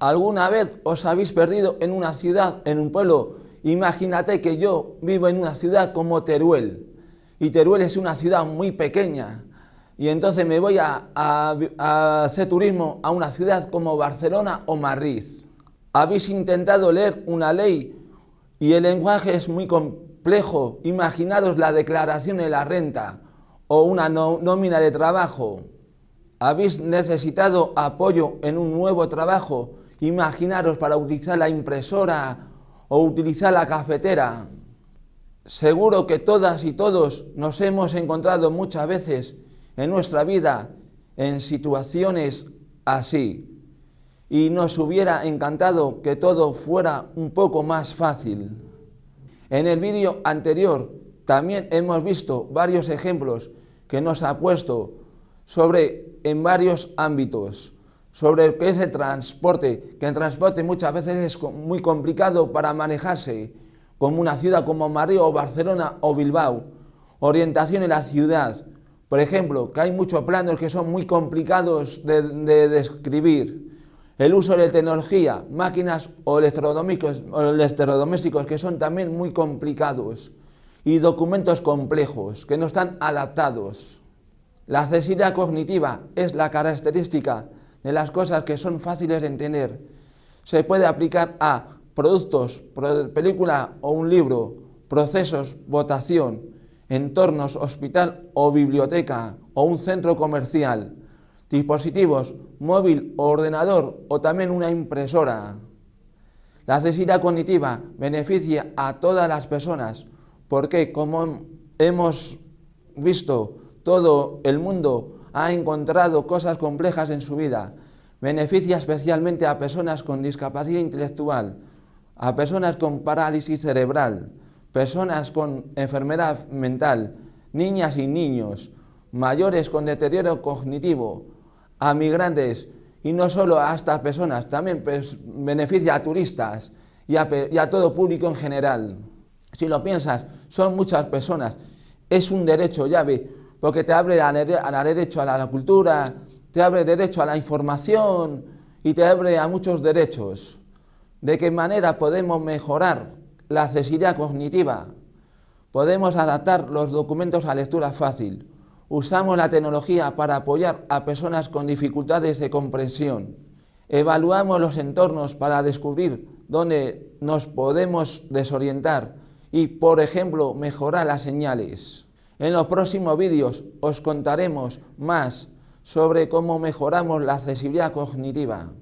¿Alguna vez os habéis perdido en una ciudad, en un pueblo? Imagínate que yo vivo en una ciudad como Teruel, y Teruel es una ciudad muy pequeña, y entonces me voy a, hacer turismo a una ciudad como Barcelona o Madrid. Habéis intentado leer una ley y el lenguaje es muy complejo. Imaginaros la declaración de la renta o una nómina de trabajo. Habéis necesitado apoyo en un nuevo trabajo. Imaginaros para utilizar la impresora o utilizar la cafetera. Seguro que todas y todos nos hemos encontrado muchas veces en nuestra vida en situaciones así y nos hubiera encantado que todo fuera un poco más fácil. En el vídeo anterior también hemos visto varios ejemplos que nos ha puesto sobre en varios ámbitos, sobre el es el transporte, que el transporte muchas veces es muy complicado para manejarse, como una ciudad como Madrid o Barcelona o Bilbao, orientación en la ciudad, por ejemplo, que hay muchos planos que son muy complicados de, de describir, el uso de tecnología, máquinas o electrodomésticos, o que son también muy complicados. Y documentos complejos que no están adaptados. La accesibilidad cognitiva es la característica de las cosas que son fáciles de entender. Se puede aplicar a productos, película o un libro, procesos, votación, entornos, hospital o biblioteca o un centro comercial, dispositivos, móvil o ordenador o también una impresora. La accesibilidad cognitiva beneficia a todas las personas porque, como hemos visto, todo el mundo ha encontrado cosas complejas en su vida. Beneficia especialmente a personas con discapacidad intelectual, a personas con parálisis cerebral, personas con enfermedad mental, niñas y niños, mayores con deterioro cognitivo, a migrantes y no solo a estas personas, también pues, beneficia a turistas y a, todo público en general. Si lo piensas, son muchas personas, es un derecho llave, porque te abre a, derecho a la, cultura, te abre derecho a la información y te abre a muchos derechos. ¿De qué manera podemos mejorar la accesibilidad cognitiva? Podemos adaptar los documentos a lectura fácil, Usamos la tecnología para apoyar a personas con dificultades de comprensión. Evaluamos los entornos para descubrir dónde nos podemos desorientar y, por ejemplo, mejorar las señales. En los próximos vídeos os contaremos más sobre cómo mejoramos la accesibilidad cognitiva.